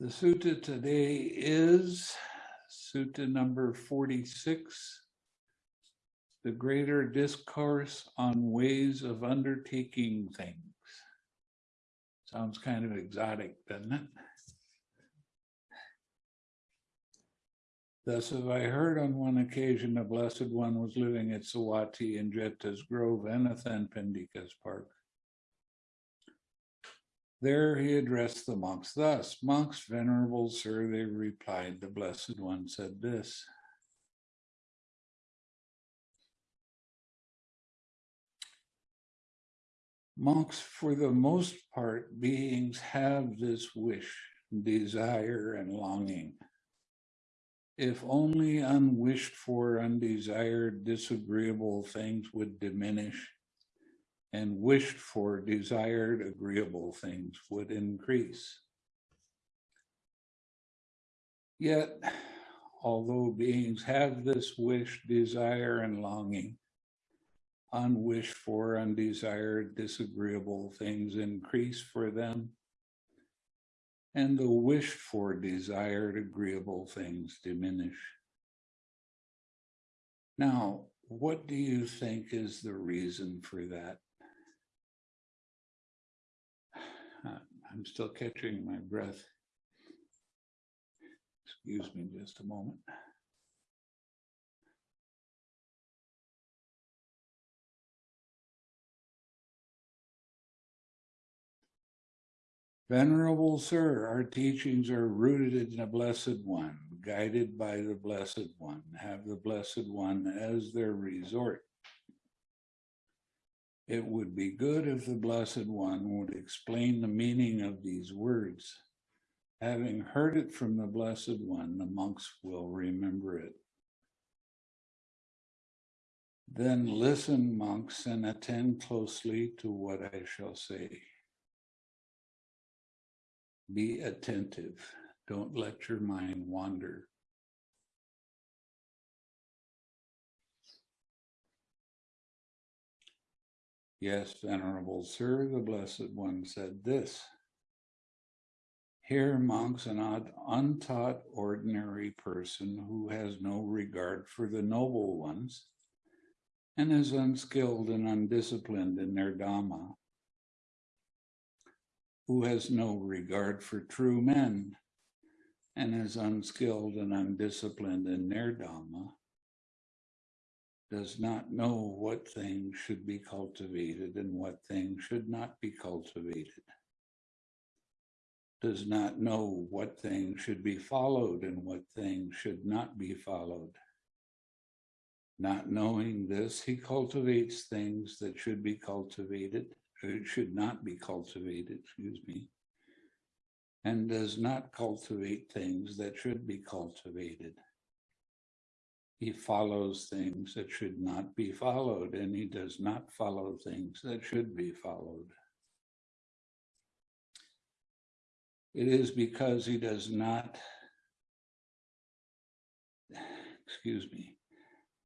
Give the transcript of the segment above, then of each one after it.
The sutta today is sutta number 46, the greater discourse on ways of undertaking things. Sounds kind of exotic, doesn't it? Thus have I heard on one occasion a blessed one was living at Savatthi in Jeta's Grove, Anathapindika's park. There he addressed the monks thus, monks, venerable sir, they replied, the blessed one said this. Monks, for the most part, beings have this wish, desire, and longing. If only unwished for, undesired, disagreeable things would diminish, and wished for desired agreeable things would increase. Yet, although beings have this wish, desire, and longing, unwished for, undesired, disagreeable things increase for them, and the wished for, desired, agreeable things diminish. Now, what do you think is the reason for that? I'm still catching my breath. Excuse me just a moment. Venerable Sir, our teachings are rooted in the Blessed One, guided by the Blessed One, have the Blessed One as their resort. It would be good if the Blessed One would explain the meaning of these words. Having heard it from the Blessed One, the monks will remember it. Then listen, monks, and attend closely to what I shall say. Be attentive. Don't let your mind wander. Yes, Venerable Sir, the Blessed One said this. Here, monks, an untaught ordinary person who has no regard for the noble ones and is unskilled and undisciplined in their Dhamma, who has no regard for true men and is unskilled and undisciplined in their Dhamma, does not know what things should be cultivated and what things should not be cultivated, does not know what things should be followed and what things should not be followed. Not knowing this, he cultivates things that should be cultivated, or should not be cultivated, excuse me, and does not cultivate things that should be cultivated he follows things that should not be followed, and he does not follow things that should be followed. It is because he does not, excuse me,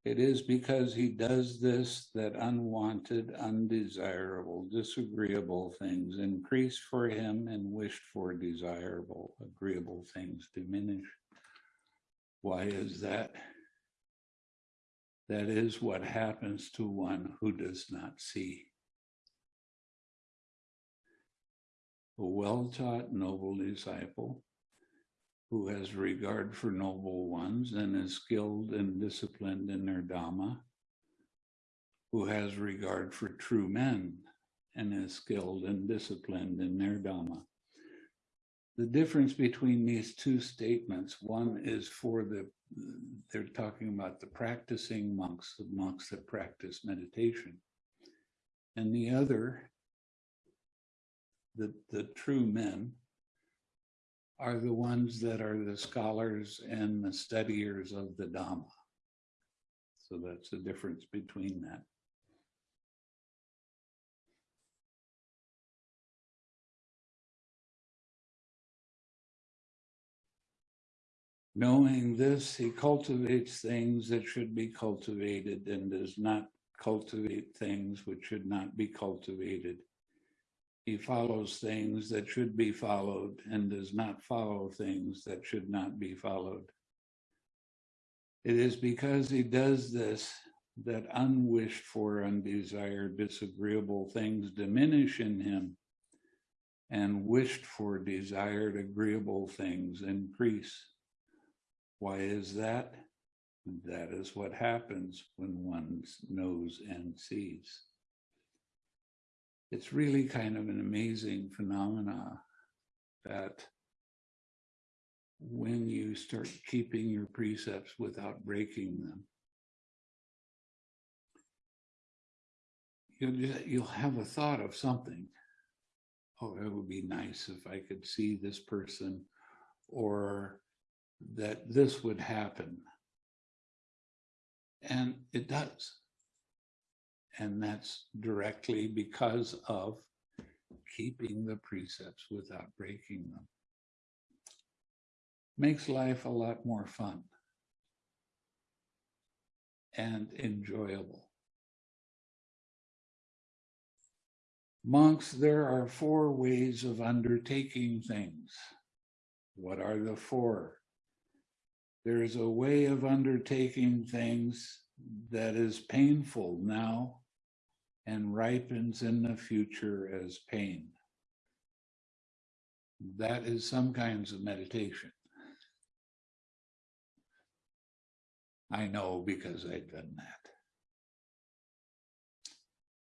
it is because he does this that unwanted, undesirable, disagreeable things increase for him and wished for desirable, agreeable things diminish. Why is that? That is what happens to one who does not see. A well-taught noble disciple who has regard for noble ones and is skilled and disciplined in their Dhamma, who has regard for true men and is skilled and disciplined in their Dhamma. The difference between these two statements, one is for the they're talking about the practicing monks, the monks that practice meditation. And the other, the, the true men, are the ones that are the scholars and the studiers of the Dhamma. So that's the difference between that. Knowing this, he cultivates things that should be cultivated and does not cultivate things which should not be cultivated. He follows things that should be followed and does not follow things that should not be followed. It is because he does this that unwished for, undesired, disagreeable things diminish in him and wished for, desired, agreeable things increase. Why is that? That is what happens when one knows and sees. It's really kind of an amazing phenomena that when you start keeping your precepts without breaking them, you'll, just, you'll have a thought of something. Oh, it would be nice if I could see this person or that this would happen. And it does. And that's directly because of keeping the precepts without breaking them. Makes life a lot more fun and enjoyable. Monks, there are four ways of undertaking things. What are the four? There is a way of undertaking things that is painful now and ripens in the future as pain. That is some kinds of meditation. I know because I've done that.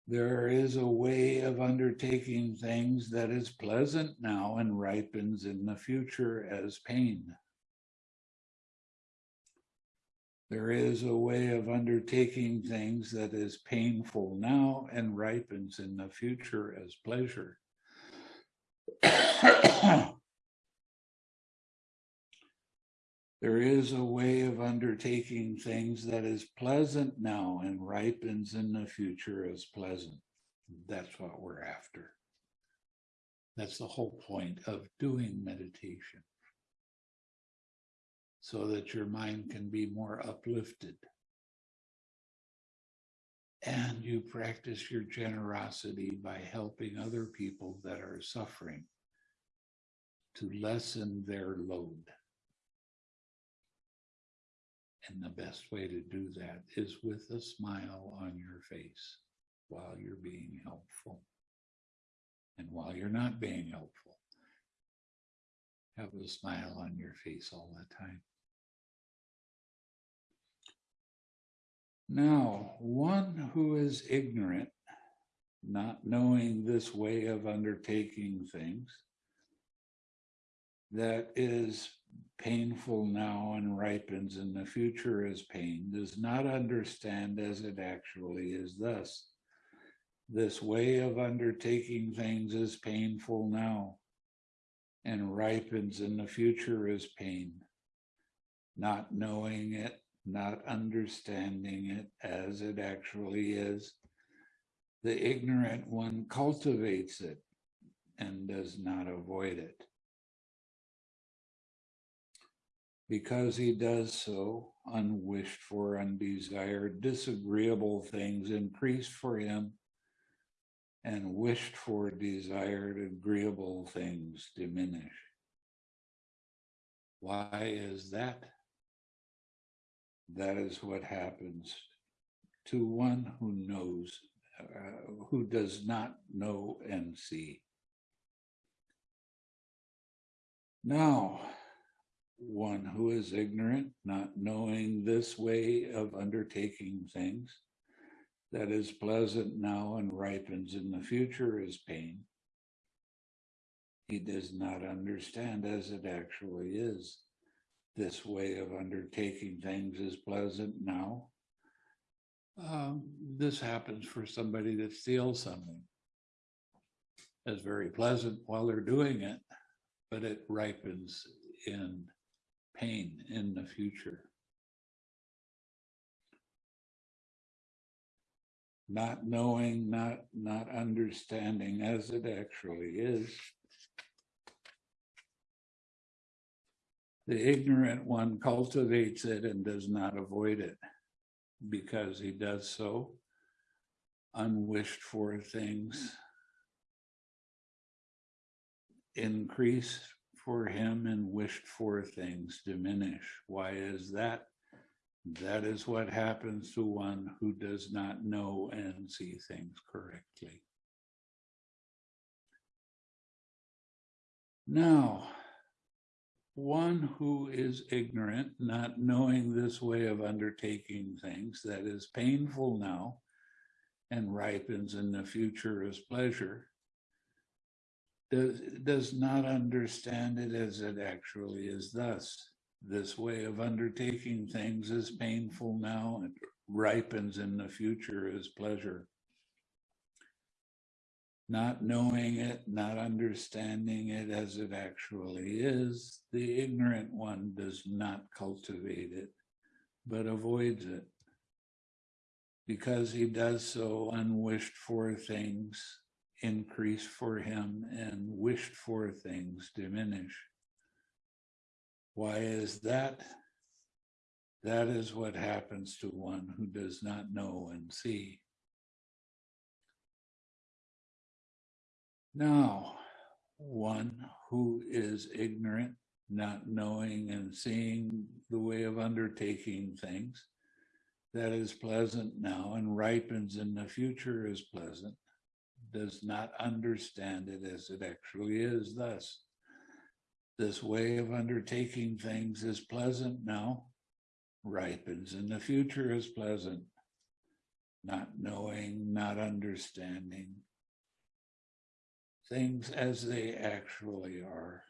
There is a way of undertaking things that is pleasant now and ripens in the future as pain. There is a way of undertaking things that is painful now and ripens in the future as pleasure. There is a way of undertaking things that is pleasant now and ripens in the future as pleasant. That's what we're after. That's the whole point of doing meditation. So that your mind can be more uplifted. And you practice your generosity by helping other people that are suffering to lessen their load. And the best way to do that is with a smile on your face while you're being helpful. And while you're not being helpful, have a smile on your face all the time. Now, one who is ignorant, not knowing this way of undertaking things, that is painful now and ripens in the future as pain, does not understand as it actually is thus. This way of undertaking things is painful now and ripens in the future as pain. Not knowing it, not understanding it as it actually is, the ignorant one cultivates it and does not avoid it. Because he does so, unwished for, undesired, disagreeable things increase for him, and wished for, desired, agreeable things diminish. Why is that? That is what happens to one who knows, uh, who does not know and see. Now, one who is ignorant, not knowing this way of undertaking things, that is pleasant now and ripens in the future is pain. He does not understand as it actually is. This way of undertaking things is pleasant now. Um, this happens for somebody that steals something. It's very pleasant while they're doing it, but it ripens in pain in the future. Not knowing, not, not understanding as it actually is. The ignorant one cultivates it and does not avoid it because he does so unwished for things increase for him and wished for things diminish. Why is that? That is what happens to one who does not know and see things correctly. Now, one who is ignorant, not knowing this way of undertaking things that is painful now and ripens in the future as pleasure, does, does not understand it as it actually is thus. This way of undertaking things is painful now and ripens in the future as pleasure. Not knowing it, not understanding it as it actually is, the ignorant one does not cultivate it, but avoids it. Because he does so, unwished for things increase for him and wished for things diminish. Why is that? That is what happens to one who does not know and see. Now, one who is ignorant, not knowing and seeing the way of undertaking things, that is pleasant now and ripens in the future as pleasant, does not understand it as it actually is thus. This way of undertaking things is pleasant now, ripens in the future as pleasant, not knowing, not understanding things as they actually are.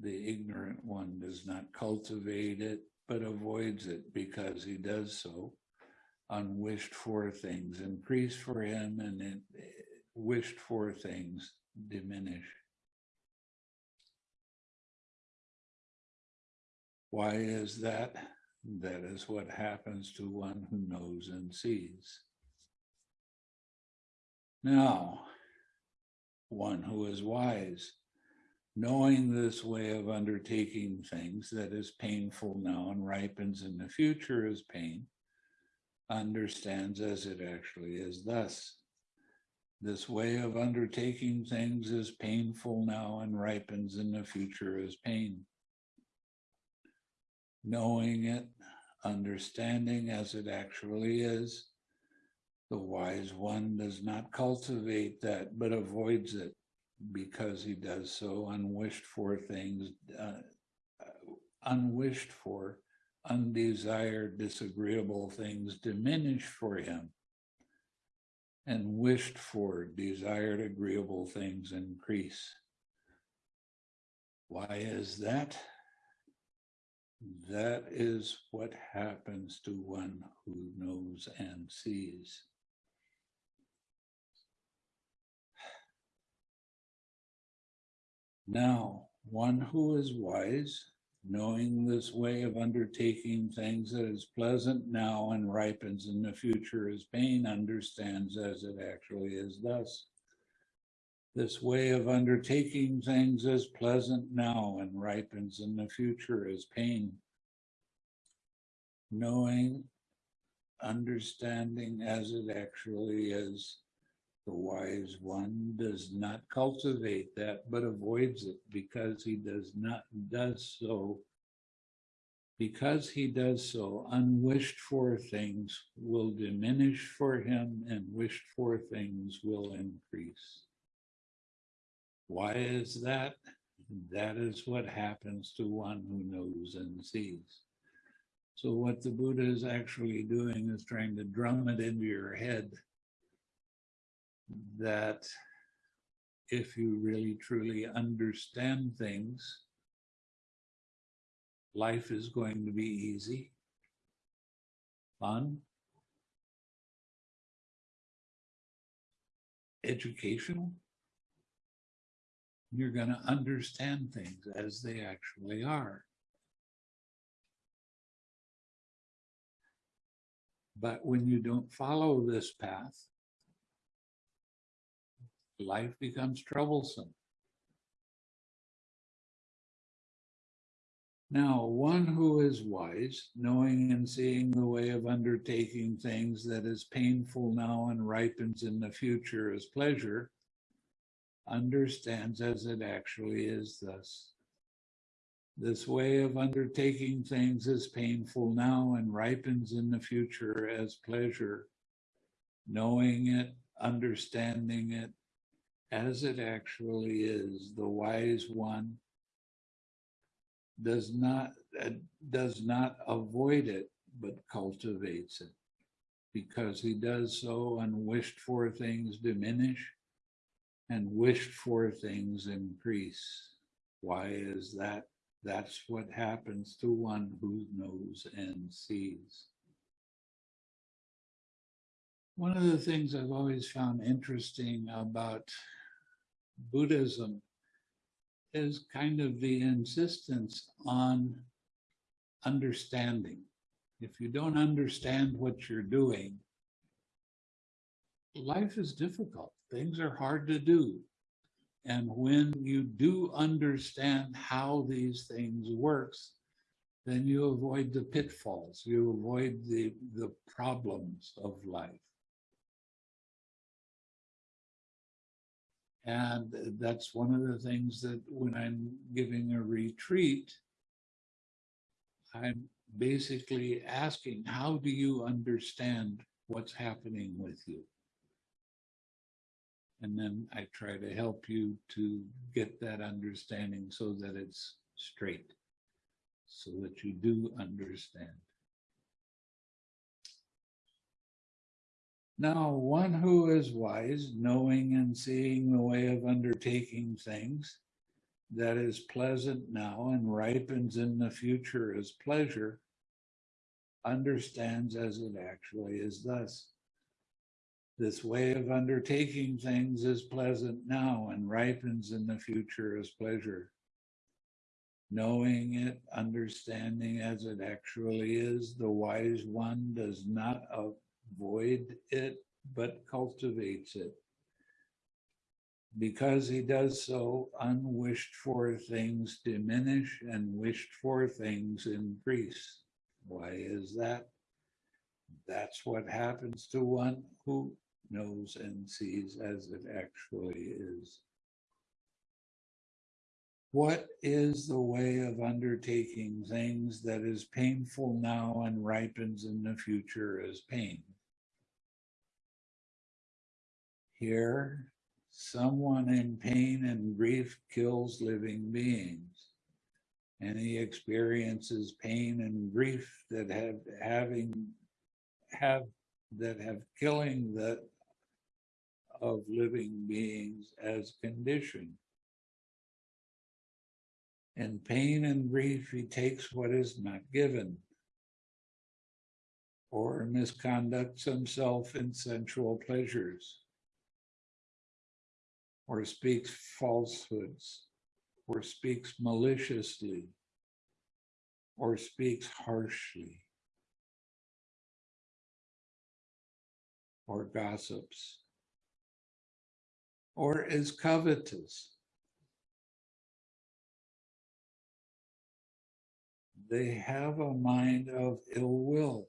The ignorant one does not cultivate it, but avoids it because he does so. Unwished for things increase for him and it, wished for things diminish. Why is that? That is what happens to one who knows and sees. Now, one who is wise, knowing this way of undertaking things that is painful now and ripens in the future as pain, understands as it actually is thus. This way of undertaking things is painful now and ripens in the future as pain knowing it, understanding as it actually is. The wise one does not cultivate that, but avoids it because he does so unwished for things, uh, unwished for, undesired, disagreeable things diminish for him and wished for, desired, agreeable things increase. Why is that? That is what happens to one who knows and sees. Now, one who is wise, knowing this way of undertaking things that is pleasant now and ripens in the future as pain, understands as it actually is thus. This way of undertaking things is pleasant now and ripens in the future as pain. Knowing, understanding as it actually is, the wise one does not cultivate that, but avoids it because he does not, does so. Because he does so, unwished for things will diminish for him and wished for things will increase. Why is that? That is what happens to one who knows and sees. So what the Buddha is actually doing is trying to drum it into your head that if you really truly understand things, life is going to be easy, fun, educational, you're going to understand things as they actually are. But when you don't follow this path, life becomes troublesome. Now, one who is wise, knowing and seeing the way of undertaking things that is painful now and ripens in the future as pleasure, understands as it actually is thus. This way of undertaking things is painful now and ripens in the future as pleasure. Knowing it, understanding it as it actually is, the wise one does not uh, does not avoid it, but cultivates it. Because he does so, unwished for things diminish and wished for things increase. Why is that? That's what happens to one who knows and sees. One of the things I've always found interesting about Buddhism is kind of the insistence on understanding. If you don't understand what you're doing, life is difficult. Things are hard to do. And when you do understand how these things works, then you avoid the pitfalls, you avoid the, the problems of life. And that's one of the things that when I'm giving a retreat, I'm basically asking, how do you understand what's happening with you? And then I try to help you to get that understanding so that it's straight, so that you do understand. Now, one who is wise, knowing and seeing the way of undertaking things, that is pleasant now and ripens in the future as pleasure, understands as it actually is thus. This way of undertaking things is pleasant now and ripens in the future as pleasure. Knowing it, understanding as it actually is, the wise one does not avoid it, but cultivates it. Because he does so, unwished for things diminish and wished for things increase. Why is that? That's what happens to one who knows and sees as it actually is. What is the way of undertaking things that is painful now and ripens in the future as pain? Here, someone in pain and grief kills living beings. And he experiences pain and grief that have having have that have killing the of living beings as condition. In pain and grief, he takes what is not given or misconducts himself in sensual pleasures or speaks falsehoods, or speaks maliciously, or speaks harshly, or gossips, or is covetous. They have a mind of ill will,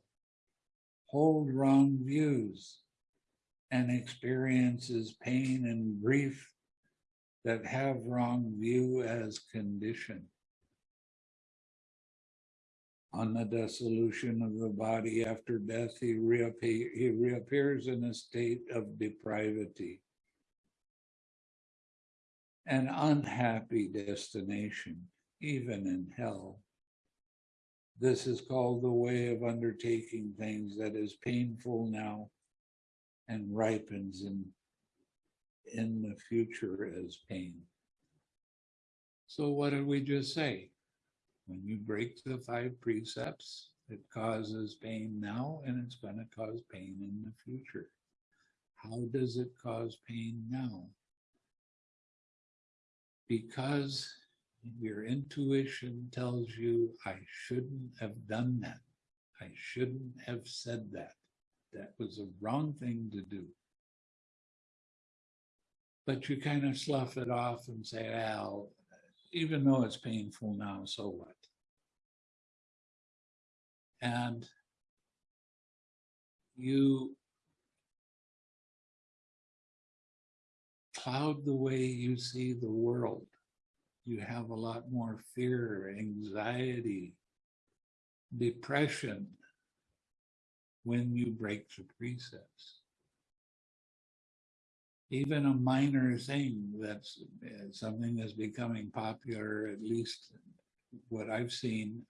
hold wrong views, and experiences pain and grief that have wrong view as condition. On the dissolution of the body after death, he, he reappears in a state of depravity, an unhappy destination, even in hell. This is called the way of undertaking things that is painful now and ripens in in the future as pain. So what did we just say? When you break the five precepts, it causes pain now and it's going to cause pain in the future. How does it cause pain now? Because your intuition tells you, I shouldn't have done that. I shouldn't have said that. That was the wrong thing to do but you kind of slough it off and say, well, even though it's painful now, so what? And you cloud the way you see the world. You have a lot more fear, anxiety, depression when you break the precepts. Even a minor thing that's uh, something that's becoming popular, at least what I've seen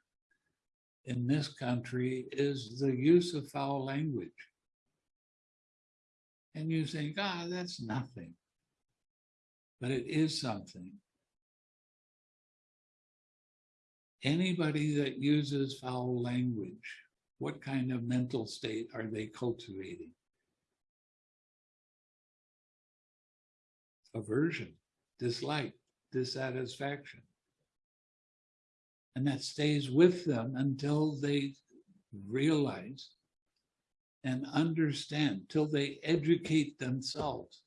in this country, is the use of foul language. And you think, ah, that's nothing. But it is something. Anybody that uses foul language, what kind of mental state are they cultivating? Aversion, dislike, dissatisfaction. And that stays with them until they realize and understand, till they educate themselves.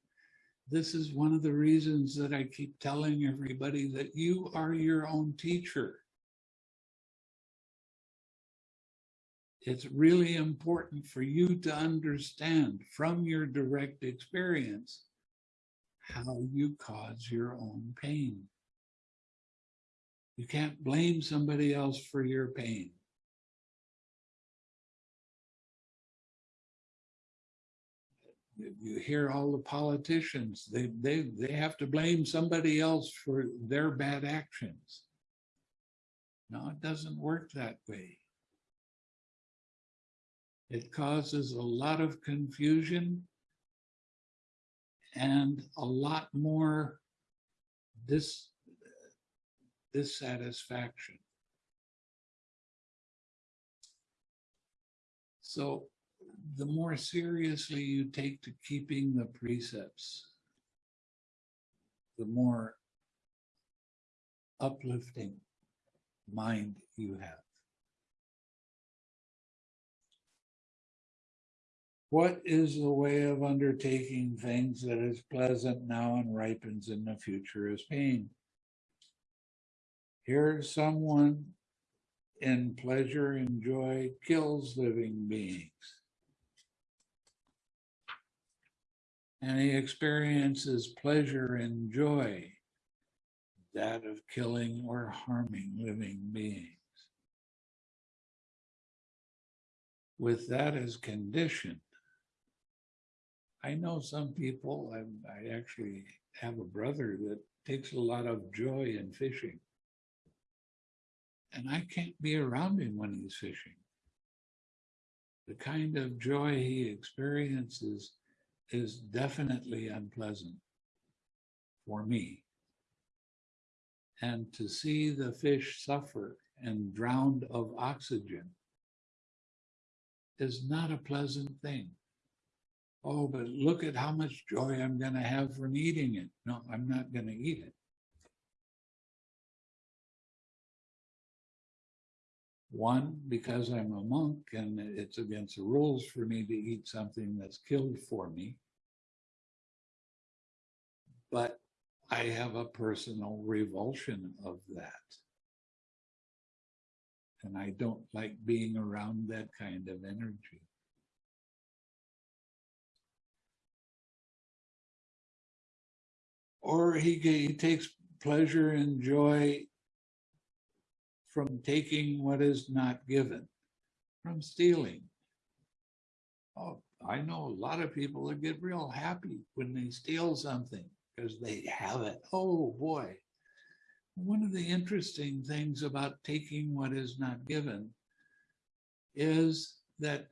This is one of the reasons that I keep telling everybody that you are your own teacher. It's really important for you to understand from your direct experience how you cause your own pain. You can't blame somebody else for your pain. You hear all the politicians, they, they, they have to blame somebody else for their bad actions. No, it doesn't work that way. It causes a lot of confusion and a lot more dis, dissatisfaction. So the more seriously you take to keeping the precepts, the more uplifting mind you have. What is the way of undertaking things that is pleasant now and ripens in the future as pain? Here someone in pleasure and joy kills living beings. And he experiences pleasure and joy, that of killing or harming living beings. With that as condition, I know some people, I, I actually have a brother that takes a lot of joy in fishing. And I can't be around him when he's fishing. The kind of joy he experiences is definitely unpleasant for me. And to see the fish suffer and drowned of oxygen is not a pleasant thing oh, but look at how much joy I'm going to have from eating it. No, I'm not going to eat it. One, because I'm a monk and it's against the rules for me to eat something that's killed for me. But I have a personal revulsion of that. And I don't like being around that kind of energy. Or he, he takes pleasure and joy from taking what is not given, from stealing. Oh, I know a lot of people that get real happy when they steal something because they have it. Oh boy. One of the interesting things about taking what is not given is that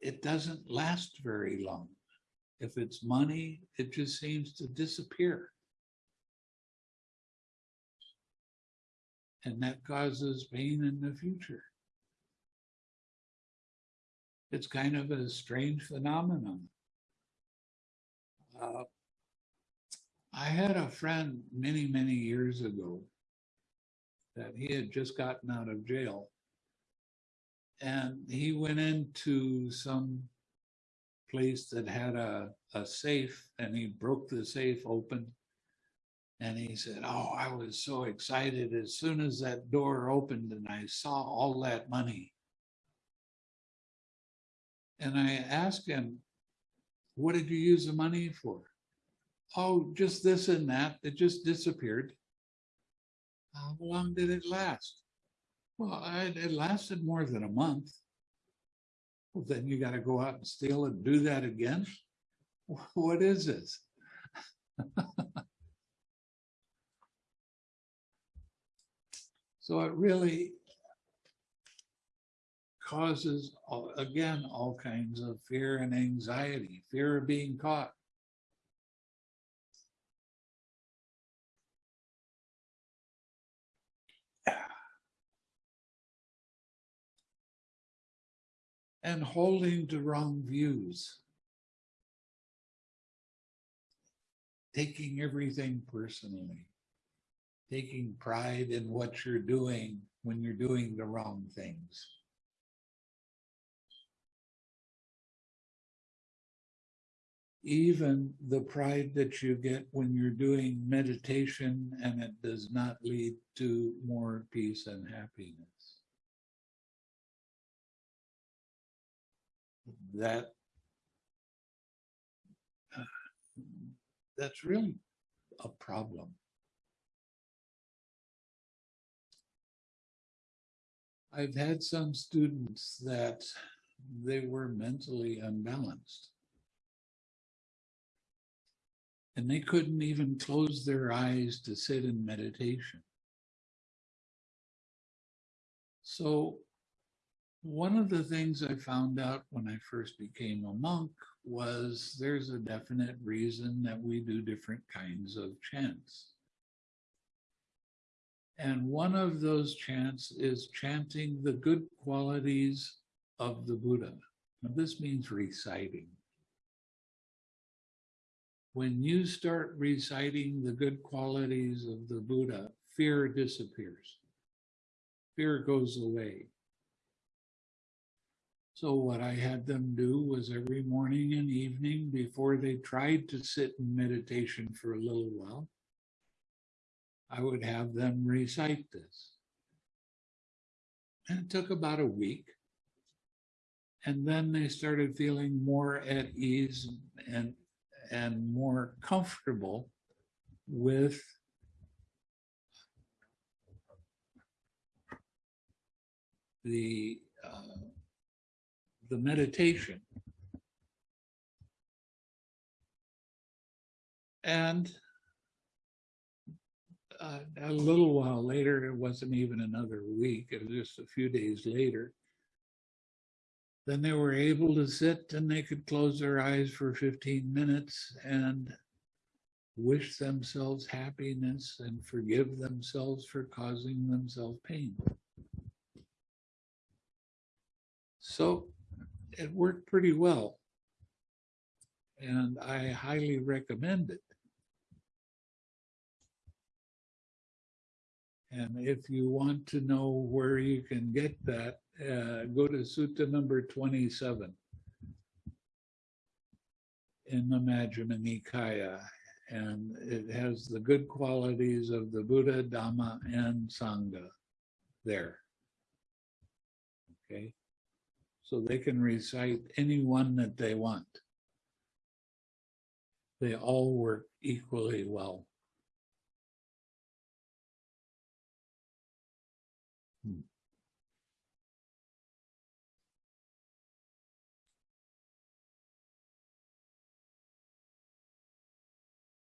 it doesn't last very long. If it's money, it just seems to disappear. And that causes pain in the future. It's kind of a strange phenomenon. Uh, I had a friend many, many years ago that he had just gotten out of jail. And he went into some place that had a, a safe and he broke the safe open and he said, oh, I was so excited as soon as that door opened and I saw all that money. And I asked him, what did you use the money for? oh, just this and that, it just disappeared. How long did it last? Well, I- it lasted more than a month. Well, then you gotta go out and steal and do that again? What is this? So it really causes, again, all kinds of fear and anxiety, fear of being caught. And holding to wrong views. Taking everything personally. Taking pride in what you're doing when you're doing the wrong things. even the pride that you get when you're doing meditation and it does not lead to more peace and happiness. That uh, that's really a problem. I've had some students that they were mentally unbalanced and they couldn't even close their eyes to sit in meditation. So one of the things I found out when I first became a monk was there's a definite reason that we do different kinds of chants. And one of those chants is chanting the good qualities of the Buddha. Now, this means reciting when you start reciting the good qualities of the Buddha, fear disappears. Fear goes away. So what I had them do was every morning and evening before they tried to sit in meditation for a little while, I would have them recite this. And it took about a week. And then they started feeling more at ease and and more comfortable with the uh, the meditation and uh, a little while later it wasn't even another week it was just a few days later then they were able to sit and they could close their eyes for 15 minutes and wish themselves happiness and forgive themselves for causing themselves pain. So it worked pretty well. And I highly recommend it. And if you want to know where you can get that, uh, go to Sutta number 27 in the Majjhima Nikaya. And it has the good qualities of the Buddha, Dhamma, and Sangha there. Okay. So they can recite any one that they want. They all work equally well.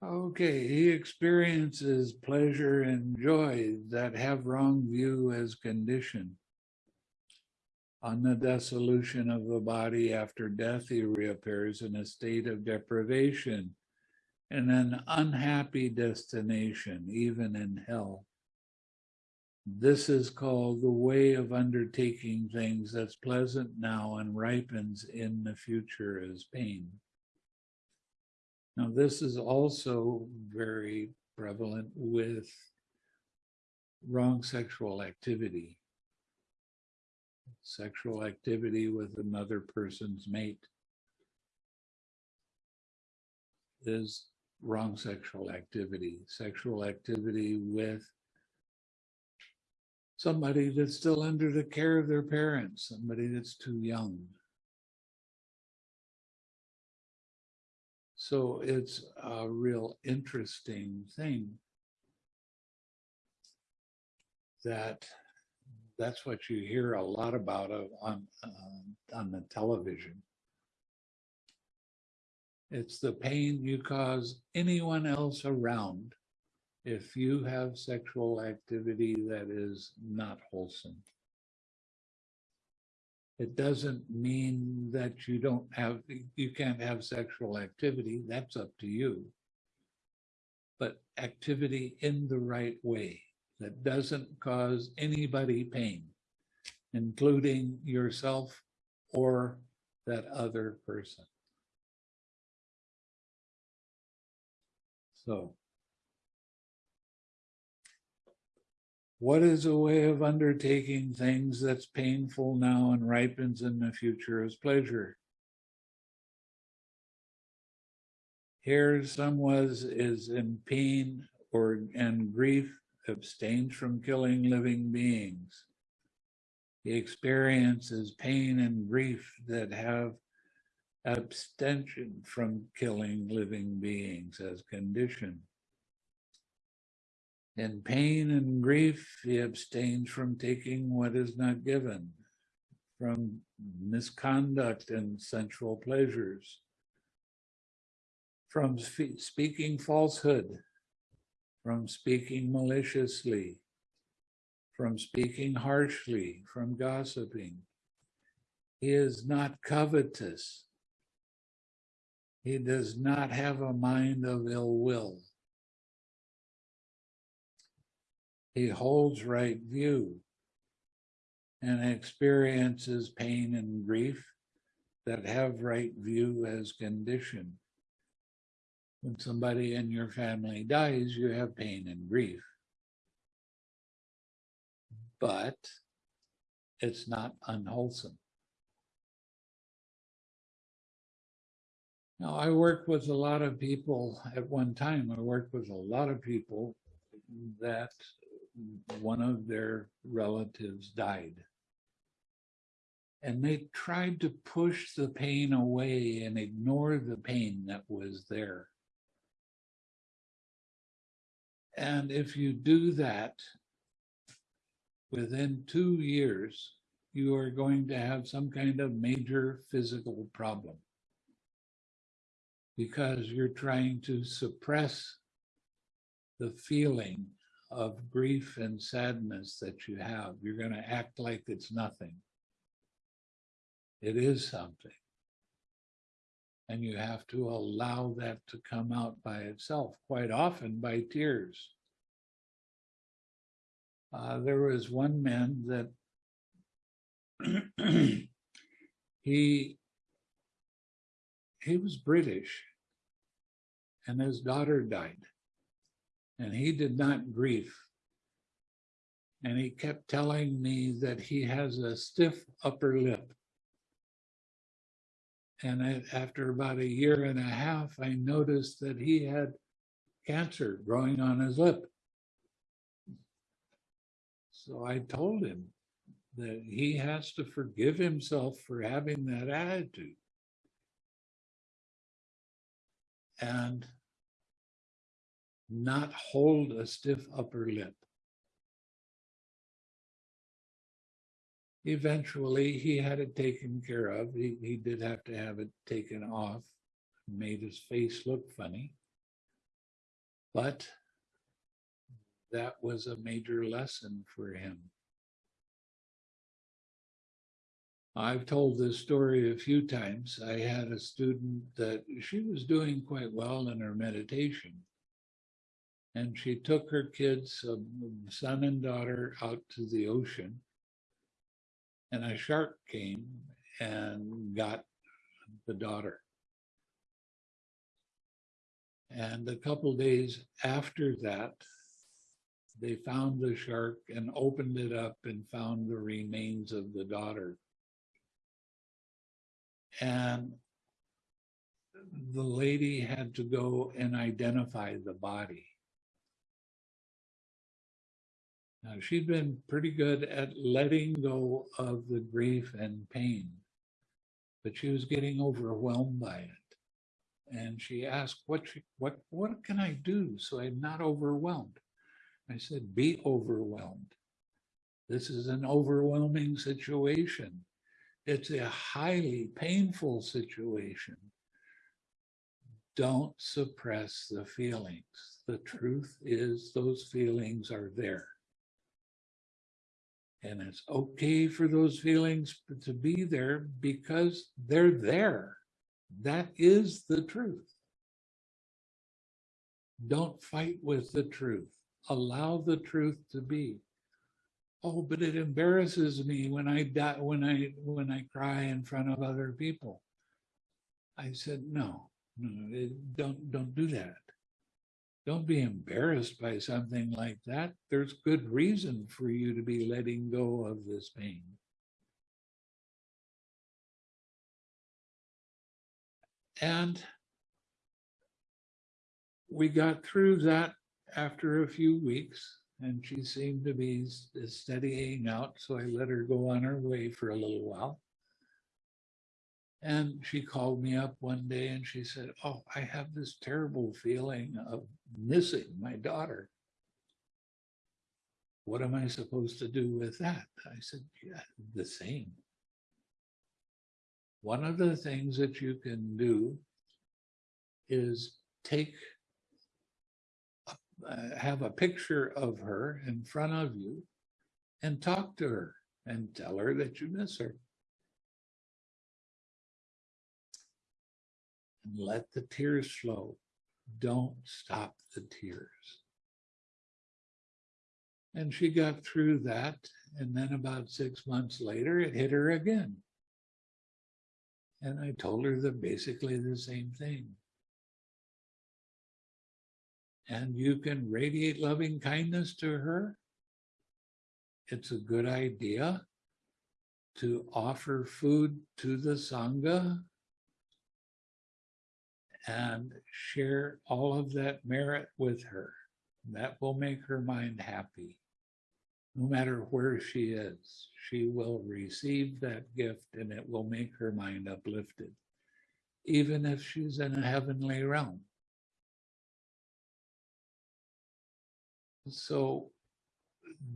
Okay, he experiences pleasure and joy that have wrong view as condition. On the dissolution of the body after death, he reappears in a state of deprivation and an unhappy destination, even in hell. This is called the way of undertaking things that's pleasant now and ripens in the future as pain. Now, this is also very prevalent with wrong sexual activity. Sexual activity with another person's mate is wrong sexual activity. Sexual activity with somebody that's still under the care of their parents, somebody that's too young. So it's a real interesting thing that that's what you hear a lot about on, um, on the television. It's the pain you cause anyone else around if you have sexual activity that is not wholesome. It doesn't mean that you don't have, you can't have sexual activity, that's up to you. But activity in the right way that doesn't cause anybody pain, including yourself or that other person. So. What is a way of undertaking things that's painful now and ripens in the future as pleasure? Here some was is in pain or and grief abstains from killing living beings. He experiences pain and grief that have abstention from killing living beings as condition. In pain and grief, he abstains from taking what is not given, from misconduct and sensual pleasures, from spe- speaking falsehood, from speaking maliciously, from speaking harshly, from gossiping. He is not covetous. He does not have a mind of ill will. He holds right view and experiences pain and grief that have right view as condition. When somebody in your family dies, you have pain and grief. But it's not unwholesome. Now, I worked with a lot of people at one time. I worked with a lot of people that one of their relatives died. And they tried to push the pain away and ignore the pain that was there. And if you do that, within two years, you are going to have some kind of major physical problem because you're trying to suppress the feeling of grief and sadness that you have. You're going to act like it's nothing. It is something. And you have to allow that to come out by itself, quite often by tears. Uh, there was one man that he he was British and his daughter died and he did not grieve. And he kept telling me that he has a stiff upper lip. And after about a year and a half, I noticed that he had cancer growing on his lip. So I told him that he has to forgive himself for having that attitude. And not hold a stiff upper lip. Eventually, he had it taken care of. He, he did have to have it taken off, made his face look funny. But that was a major lesson for him. I've told this story a few times. I had a student that she was doing quite well in her meditation and she took her kids, um, son and daughter, out to the ocean. And a shark came and got the daughter. And a couple days after that, they found the shark and opened it up and found the remains of the daughter. And the lady had to go and identify the body. Now, she'd been pretty good at letting go of the grief and pain, but she was getting overwhelmed by it. and she asked, what, she- what, what can I do so I'm not overwhelmed? I said, be overwhelmed. This is an overwhelming situation. It's a highly painful situation. Don't suppress the feelings. The truth is those feelings are there. And it's okay for those feelings to be there because they're there. That is the truth. Don't fight with the truth. Allow the truth to be. Oh, but it embarrasses me when I die, when I when I cry in front of other people. I said, no, no, don't don't do that. Don't be embarrassed by something like that. There's good reason for you to be letting go of this pain. And we got through that after a few weeks and she seemed to be steadying out. So I let her go on her way for a little while. And she called me up one day and she said, Oh, I have this terrible feeling of missing my daughter. What am I supposed to do with that? I said, Yeah, the same. One of the things that you can do is take, uh, have a picture of her in front of you and talk to her and tell her that you miss her. And let the tears flow. Don't stop the tears. And she got through that. And then about six months later, it hit her again. And I told her the basically the same thing. And you can radiate loving kindness to her. It's a good idea to offer food to the Sangha and share all of that merit with her. That will make her mind happy. No matter where she is, she will receive that gift and it will make her mind uplifted, even if she's in a heavenly realm. So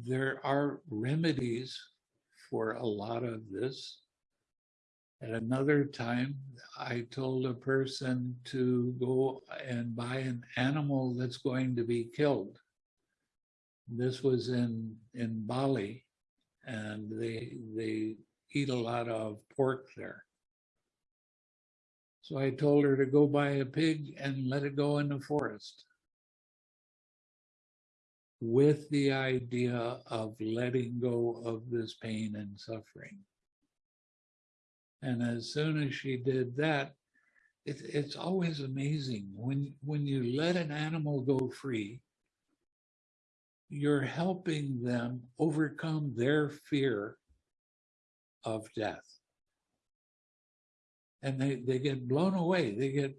there are remedies for a lot of this. At another time, I told a person to go and buy an animal that's going to be killed. This was in, in Bali, and they, they eat a lot of pork there. So I told her to go buy a pig and let it go in the forest. With the idea of letting go of this pain and suffering. And as soon as she did that, it, it's always amazing when when you let an animal go free, you're helping them overcome their fear of death. And they, they get blown away. They get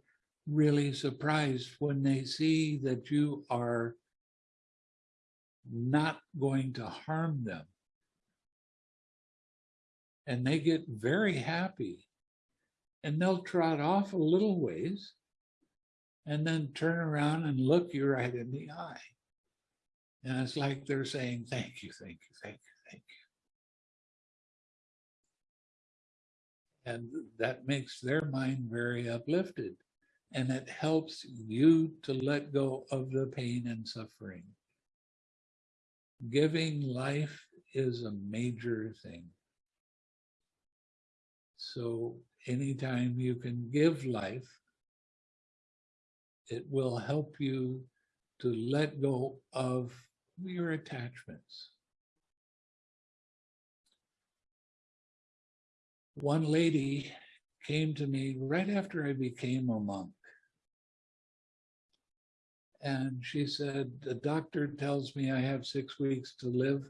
really surprised when they see that you are not going to harm them and they get very happy and they'll trot off a little ways and then turn around and look you right in the eye. And it's like they're saying, thank you, thank you, thank you, thank you. And that makes their mind very uplifted. And it helps you to let go of the pain and suffering. Giving life is a major thing. So anytime you can give life, it will help you to let go of your attachments. One lady came to me right after I became a monk. And she said, the doctor tells me I have six weeks to live.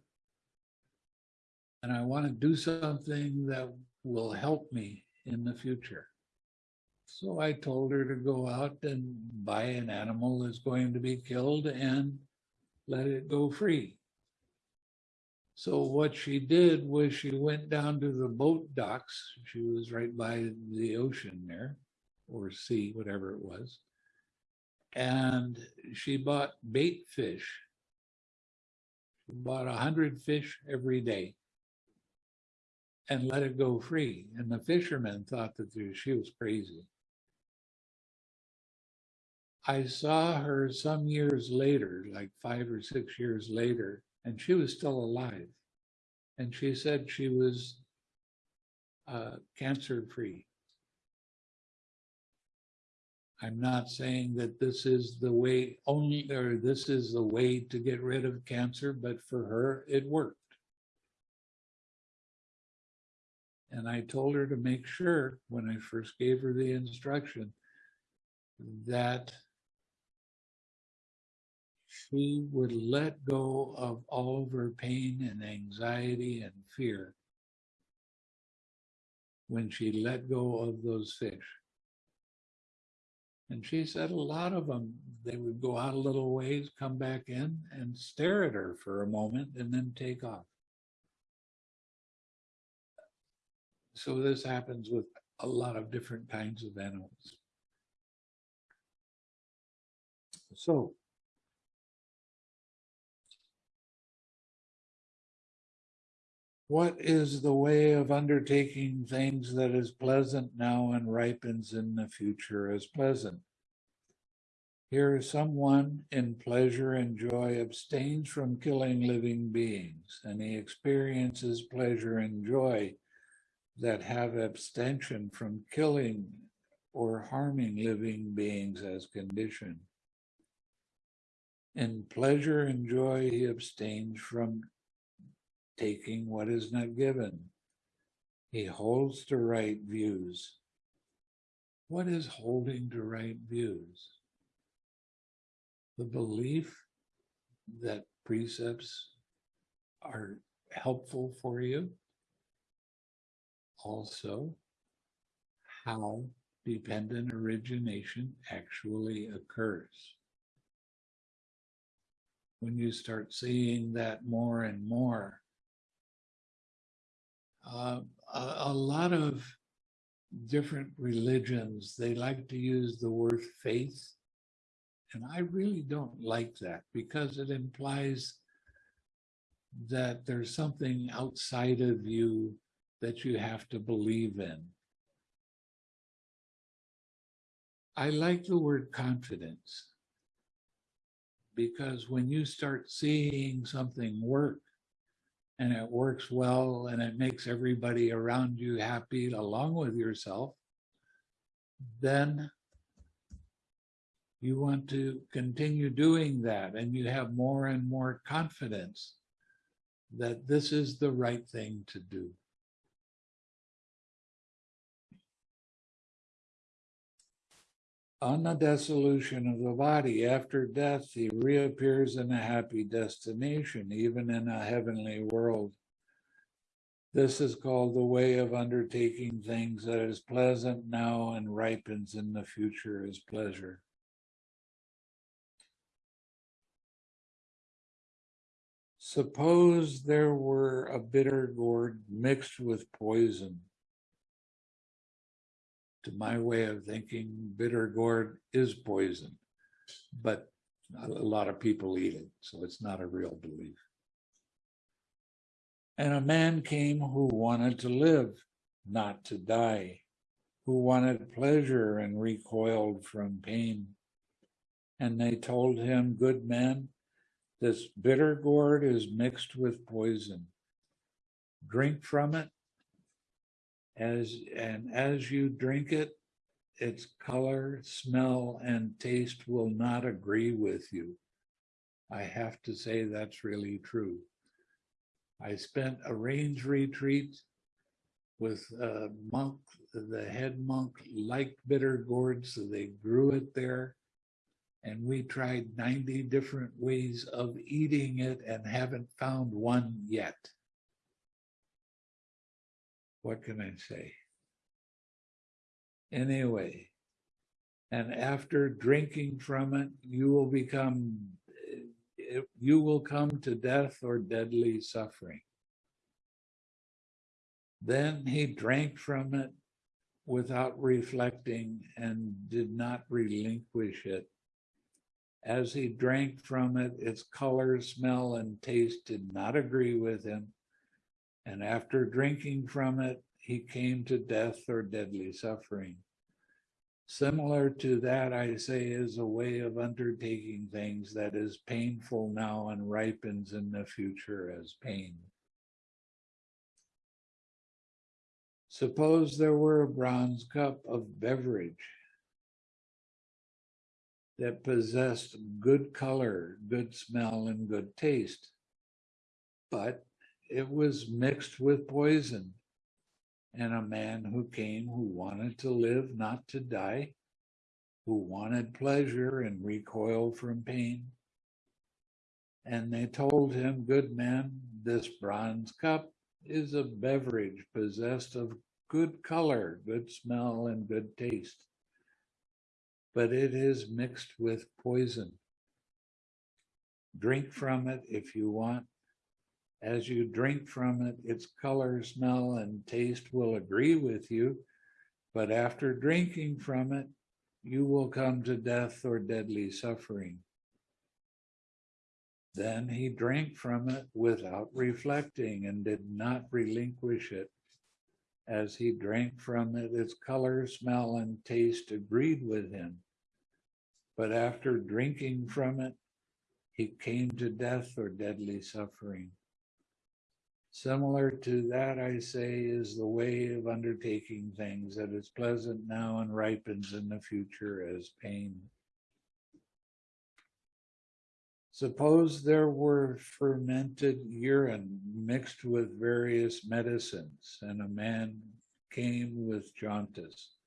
And I want to do something that will help me in the future. So I told her to go out and buy an animal that's going to be killed and let it go free. So what she did was she went down to the boat docks. She was right by the ocean there. or sea, whatever it was. And she bought bait fish. She bought a hundred fish every day and let it go free. And the fishermen thought that she was crazy. I saw her some years later, like five or six years later, and she was still alive. And she said she was uh, cancer free. I'm not saying that this is the way only, or this is the way to get rid of cancer, but for her, it worked. And I told her to make sure when I first gave her the instruction that she would let go of all of her pain and anxiety and fear when she let go of those fish. And she said a lot of them, they would go out a little ways, come back in and stare at her for a moment and then take off. So this happens with a lot of different kinds of animals. So What is the way of undertaking things that is pleasant now and ripens in the future as pleasant? Here someone in pleasure and joy abstains from killing living beings, and he experiences pleasure and joy that have abstention from killing or harming living beings as condition. In pleasure and joy, he abstains from taking what is not given. He holds to right views. What is holding to right views? The belief that precepts are helpful for you. Also, how dependent origination actually occurs. When you start seeing that more and more, uh, a, a lot of different religions, they like to use the word faith. And I really don't like that because it implies that there's something outside of you that you have to believe in. I like the word confidence because when you start seeing something work and it works well and it makes everybody around you happy along with yourself, then you want to continue doing that and you have more and more confidence that this is the right thing to do. On the dissolution of the body after death, he reappears in a happy destination, even in a heavenly world. This is called the way of undertaking things that is pleasant now and ripens in the future as pleasure. Suppose there were a bitter gourd mixed with poison to my way of thinking, bitter gourd is poison, but a lot of people eat it, so it's not a real belief. And a man came who wanted to live, not to die, who wanted pleasure and recoiled from pain. And they told him, Good man, this bitter gourd is mixed with poison. Drink from it as and as you drink it, its color, smell, and taste will not agree with you. I have to say that's really true. I spent a range retreat with a monk, the head monk liked bitter gourd, so they grew it there. And we tried 90 different ways of eating it and haven't found one yet what can I say? Anyway, and after drinking from it, you will become, eh, you will come to death or deadly suffering. Then he drank from it, without reflecting and did not relinquish it. As he drank from it, its color, smell, and taste did not agree with him. And after drinking from it, he came to death or deadly suffering. Similar to that, I say, is a way of undertaking things that is painful now and ripens in the future as pain. Suppose there were a bronze cup of beverage that possessed good color, good smell, and good taste, but it was mixed with poison. And a man who came who wanted to live, not to die, who wanted pleasure and recoiled from pain. And they told him, Good man, this bronze cup is a beverage possessed of good color, good smell, and good taste. But it is mixed with poison. Drink from it if you want. As you drink from it, its color, smell, and taste will agree with you. But after drinking from it, you will come to death or deadly suffering. Then he drank from it without reflecting and did not relinquish it. As he drank from it, its color, smell, and taste agreed with him. But after drinking from it, he came to death or deadly suffering. Similar to that, I say, is the way of undertaking things that is pleasant now and ripens in the future as pain. Suppose there were fermented urine mixed with various medicines, and a man came with jaundice.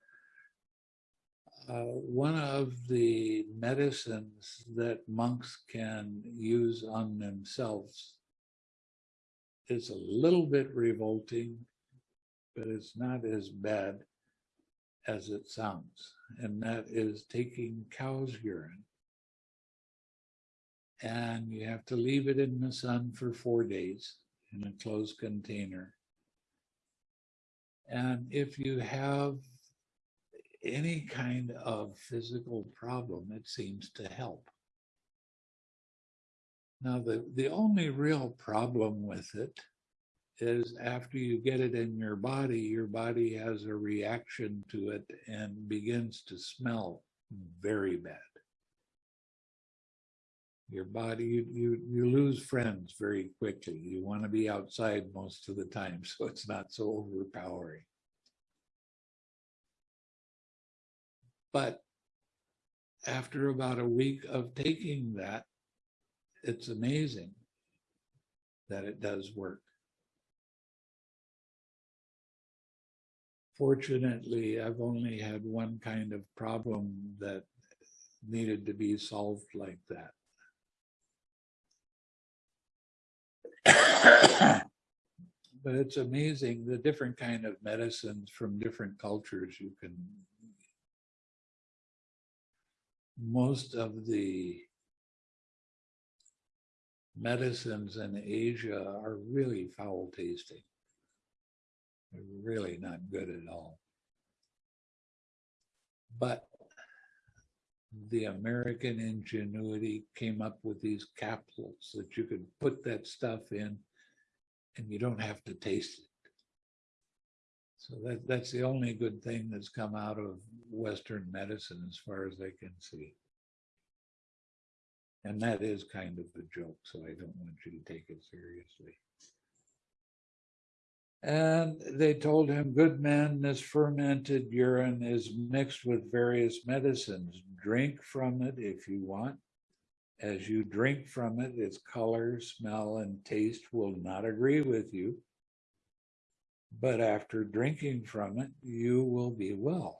Uh, one of the medicines that monks can use on themselves is a little bit revolting, but it's not as bad as it sounds, and that is taking cow's urine and you have to leave it in the sun for four days in a closed container. And if you have any kind of physical problem, it seems to help. Now, the, the only real problem with it is after you get it in your body, your body has a reaction to it and begins to smell very bad. Your body you, you you lose friends very quickly. You want to be outside most of the time so it's not so overpowering. But after about a week of taking that it's amazing that it does work. Fortunately i've only had one kind of problem that needed to be solved like that. But it's amazing the different kind of medicines from different cultures you can most of the medicines in Asia are really foul tasting. They're really not good at all. But the American ingenuity came up with these capsules that you could put that stuff in and you don't have to taste it. So that, that's the only good thing that's come out of Western medicine as far as I can see. And that is kind of a joke, so I don't want you to take it seriously. And they told him, Good man, this fermented urine is mixed with various medicines. Drink from it if you want. As you drink from it, its color, smell, and taste will not agree with you. But after drinking from it, you will be well.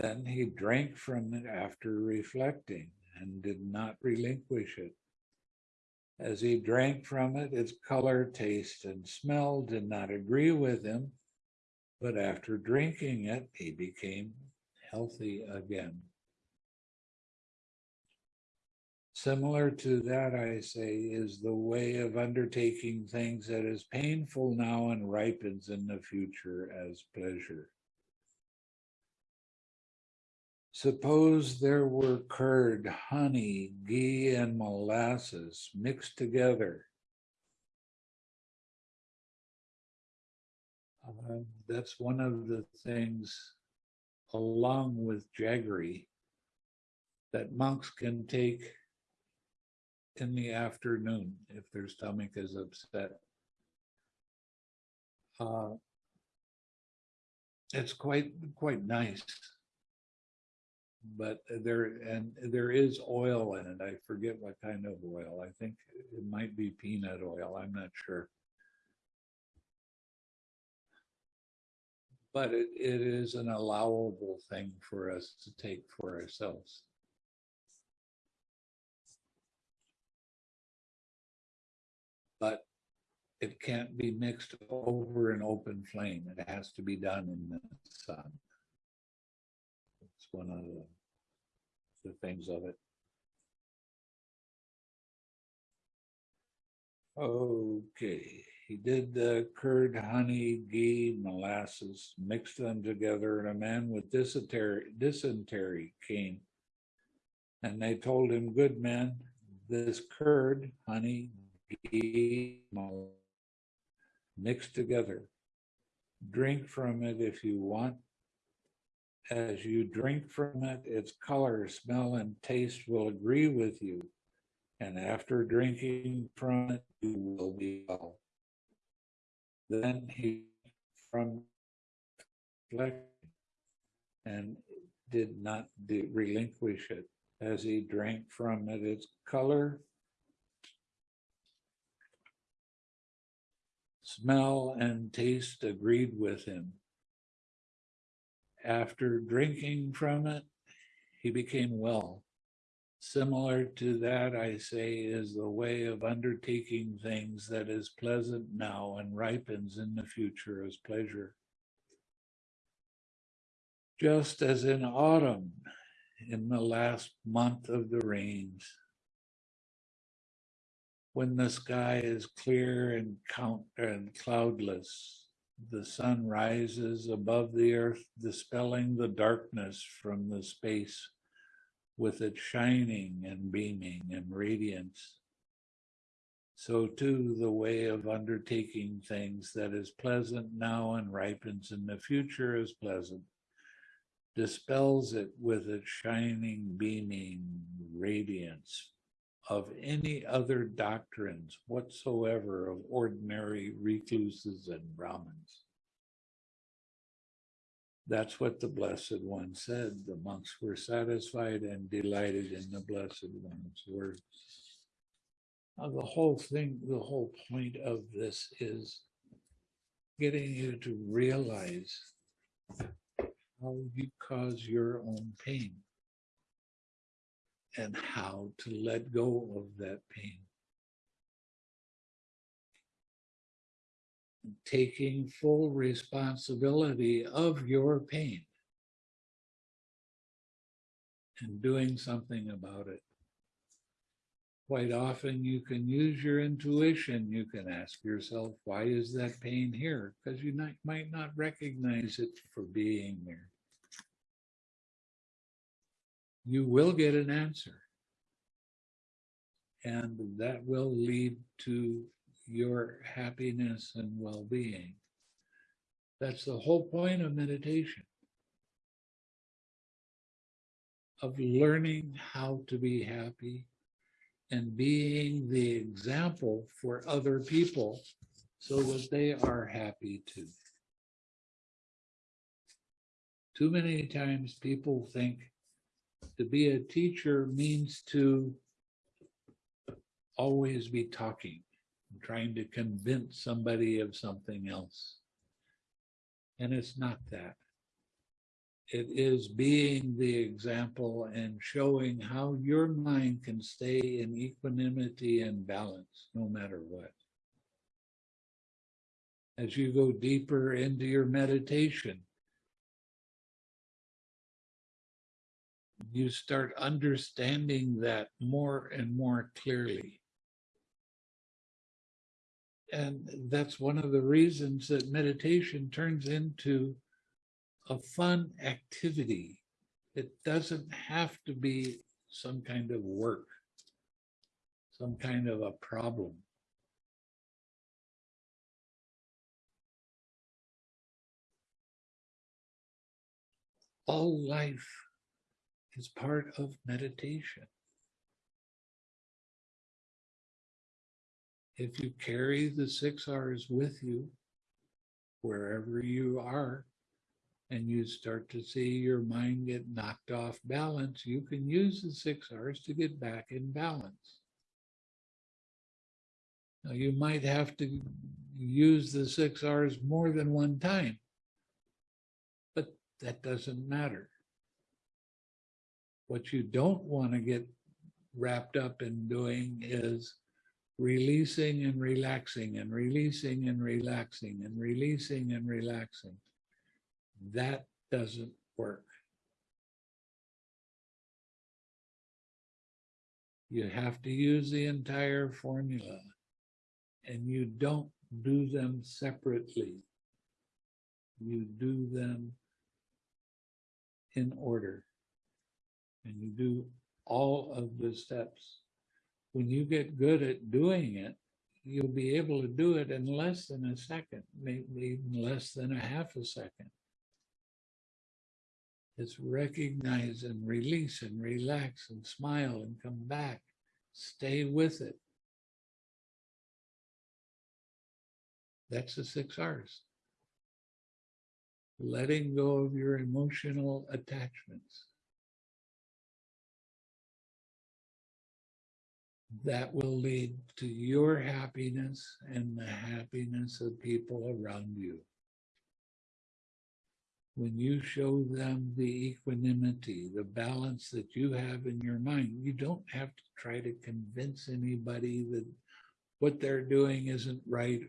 Then he drank from it after reflecting and did not relinquish it. As he drank from it, its color, taste, and smell did not agree with him, but after drinking it, he became healthy again. Similar to that, I say, is the way of undertaking things that is painful now and ripens in the future as pleasure. Suppose there were curd, honey, ghee, and molasses mixed together. Uh, that's one of the things, along with jaggery, that monks can take in the afternoon if their stomach is upset. Uh, it's quite quite nice, but there and there is oil in it. I forget what kind of oil. I think it might be peanut oil. I'm not sure. But it, it is an allowable thing for us to take for ourselves. but it can't be mixed over an open flame. It has to be done in the sun. It's one of the, the things of it. Okay, he did the curd, honey, ghee, molasses, mixed them together, and a man with dysentery, dysentery came. And they told him, good man, this curd, honey, ghee, molasses, mixed together. Drink from it if you want. As you drink from it, its color, smell, and taste will agree with you. And after drinking from it, you will be well. Then he from and did not relinquish it. As he drank from it, its color, Smell and taste agreed with him. After drinking from it, he became well. Similar to that, I say, is the way of undertaking things that is pleasant now and ripens in the future as pleasure. Just as in autumn, in the last month of the rains, when the sky is clear and count and cloudless, the sun rises above the earth, dispelling the darkness from the space with its shining and beaming and radiance. So too the way of undertaking things that is pleasant now and ripens in the future is pleasant, dispels it with its shining, beaming radiance of any other doctrines whatsoever of ordinary recluses and Brahmins. That's what the Blessed One said. The monks were satisfied and delighted in the Blessed One's words. Now, the whole thing, the whole point of this is getting you to realize how you cause your own pain and how to let go of that pain. Taking full responsibility of your pain and doing something about it. Quite often you can use your intuition. You can ask yourself, why is that pain here? Because you not, might not recognize it for being there you will get an answer. And that will lead to your happiness and well being. That's the whole point of meditation of learning how to be happy and being the example for other people so that they are happy too. Too many times people think to be a teacher means to always be talking, trying to convince somebody of something else. And it's not that. It is being the example and showing how your mind can stay in equanimity and balance no matter what. As you go deeper into your meditation, you start understanding that more and more clearly. And that's one of the reasons that meditation turns into a fun activity. It doesn't have to be some kind of work, some kind of a problem. All life is part of meditation. If you carry the six R's with you, wherever you are, and you start to see your mind get knocked off balance, you can use the six R's to get back in balance. Now, you might have to use the six R's more than one time, but that doesn't matter. What you don't want to get wrapped up in doing is releasing and relaxing and releasing and relaxing and releasing and relaxing. That doesn't work. You have to use the entire formula and you don't do them separately. You do them in order and you do all of the steps. When you get good at doing it, you'll be able to do it in less than a second, maybe even less than a half a second. It's recognize and release and relax and smile and come back. Stay with it. That's the six R's. Letting go of your emotional attachments. That will lead to your happiness and the happiness of people around you when you show them the equanimity, the balance that you have in your mind, you don't have to try to convince anybody that what they're doing isn't right.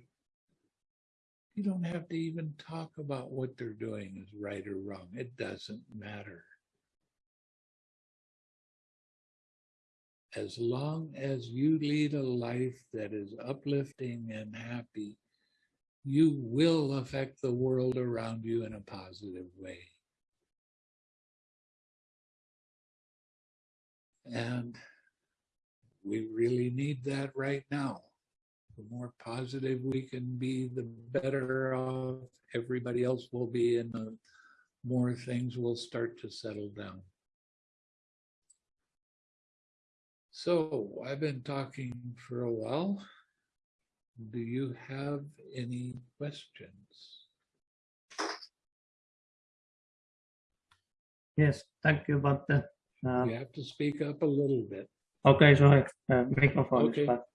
You don't have to even talk about what they're doing is right or wrong. It doesn't matter. As long as you lead a life that is uplifting and happy, you will affect the world around you in a positive way. And we really need that right now. The more positive we can be, the better off everybody else will be and the more things will start to settle down. So I've been talking for a while. Do you have any questions? Yes, thank you, but uh, uh, You have to speak up a little bit. okay, sorry, uh, microphone. Okay. But,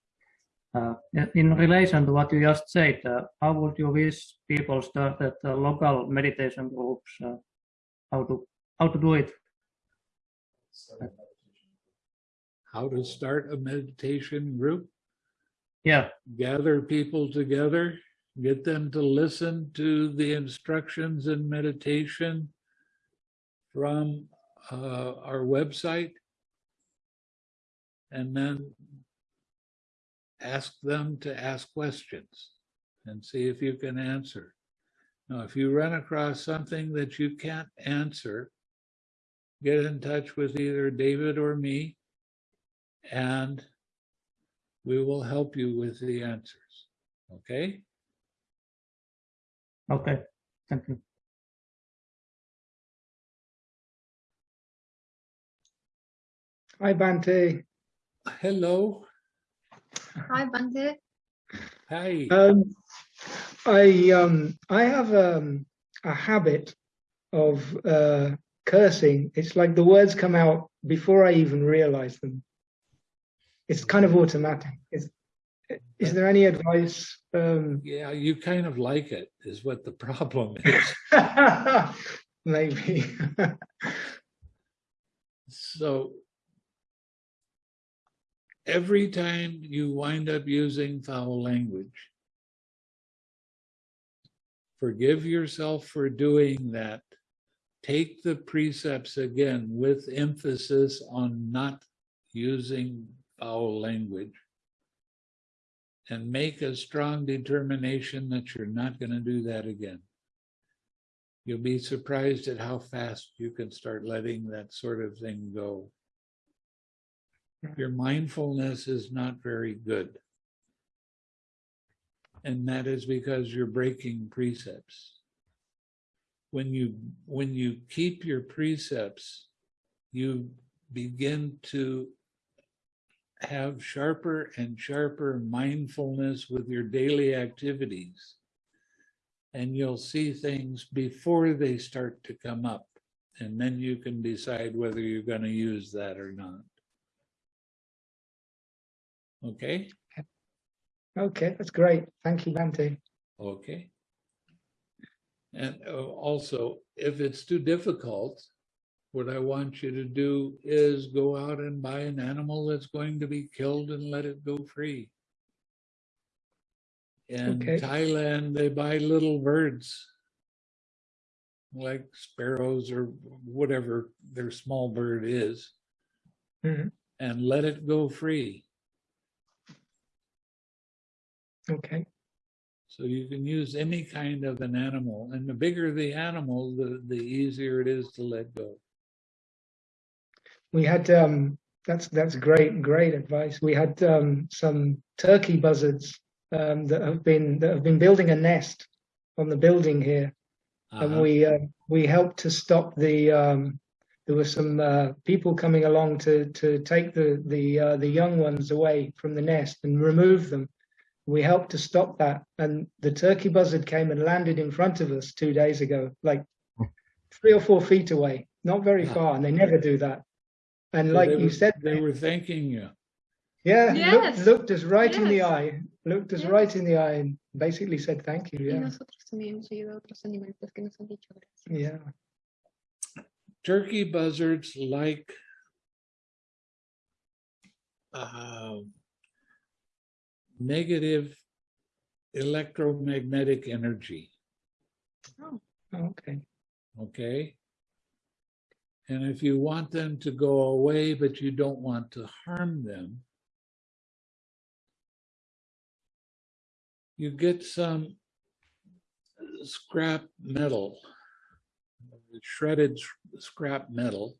uh, in relation to what you just said, uh, how would you wish people start at uh, local meditation groups? Uh, how to how to do it? How to start a meditation group? Yeah, gather people together, get them to listen to the instructions in meditation from uh, our website, and then ask them to ask questions and see if you can answer. Now, if you run across something that you can't answer, get in touch with either David or me, and we will help you with the answers. Okay? okay, thank you. Hi, Bhante. Hello. Hi, Bhante. Hi. Um, I um, I have um, a habit of uh, cursing. It's like the words come out before I even realize them. It's kind of automatic. Is, is there any advice? Um, yeah, you kind of like it, is what the problem is. maybe. so every time you wind up using foul language, forgive yourself for doing that take the precepts again with emphasis on not using foul language. And make a strong determination that you're not going to do that again. You'll be surprised at how fast you can start letting that sort of thing go. Your mindfulness is not very good. And that is because you're breaking precepts. When you, when you keep your precepts, you begin to have sharper and sharper mindfulness with your daily activities. And you'll see things before they start to come up. And then you can decide whether you're going to use that or not. Okay, Okay, that's great. Thank you, Bhante. okay. And uh, also, if it's too difficult, what I want you to do is go out and buy an animal that's going to be killed and let it go free. In Okay. Thailand, they buy little birds. Like sparrows or whatever their small bird is. Mhm. And let it go free. Okay, So you can use any kind of an animal and the bigger the animal, the, the easier it is to let go. We had um, that's that's great, great advice. We had um, some turkey buzzards um, that have been that have been building a nest on the building here, and Uh-huh. we uh, we helped to stop the. Um, there were some uh, people coming along to to take the the uh, the young ones away from the nest and remove them. We helped to stop that, and the turkey buzzard came and landed in front of us two days ago, like three or four feet away, not very Yeah. far, and they never do that. And So like they you were- said, They were thanking you. yeah, looked, Yes. looked us right in the eye, looked us Yes. right in the eye, and basically said thank you. Yeah, nosotros también hemos ayudado a otros animalitos que nos han dicho gracias. yeah. Turkey buzzards like uh, negative electromagnetic energy, Oh, Okay, okay? And if you want them to go away, but you don't want to harm them, you get some scrap metal, shredded scrap metal,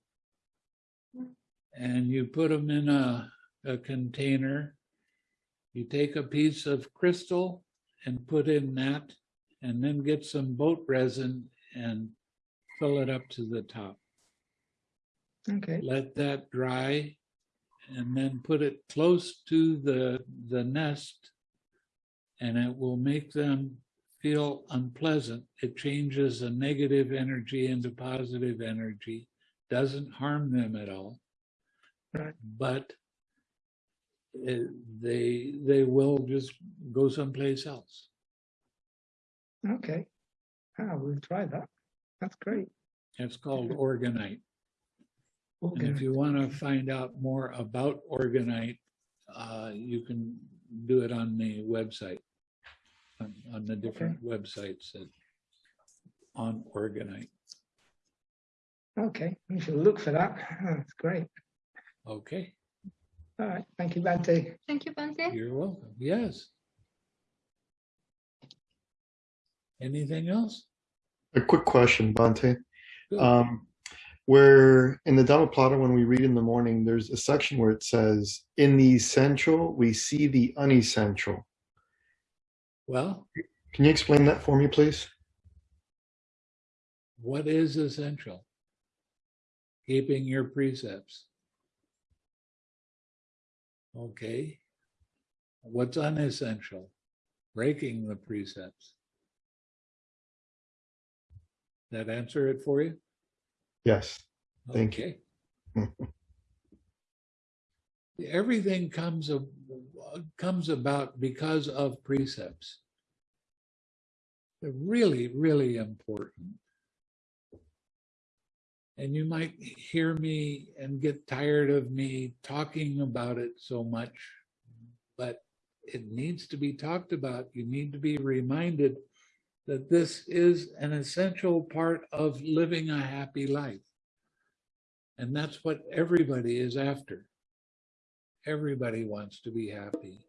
and you put them in a, a container. You take a piece of crystal and put in that, and then get some boat resin and fill it up to the top. Okay, Let that dry, and then put it close to the, the nest, and it will make them feel unpleasant. It changes a negative energy into positive energy, doesn't harm them at all. Right. But it- they, they will just go someplace else. okay. Ah, we'll try that. That's great. It's called orgonite. And if you want to find out more about orgonite, uh, you can do it on the website. On, on the different websites that on orgonite. Okay, we shall look for that. That's great. Okay, All right, thank you, Bhante. Thank you, Bhante. you're welcome. Yes. Anything else? A quick question, Bhante. Um, where in the Dhammapada, when we read in the morning, there's a section where it says, in the essential, we see the unessential. Well, Can you explain that for me, please? what is essential? Keeping your precepts. Okay. What's unessential? Breaking the precepts. That answer it for you? Yes. Thank you. Everything comes of, comes about because of precepts. They're really, really important. And you might hear me and get tired of me talking about it so much, but it needs to be talked about. You need to be reminded that this is an essential part of living a happy life. And that's what everybody is after. Everybody wants to be happy.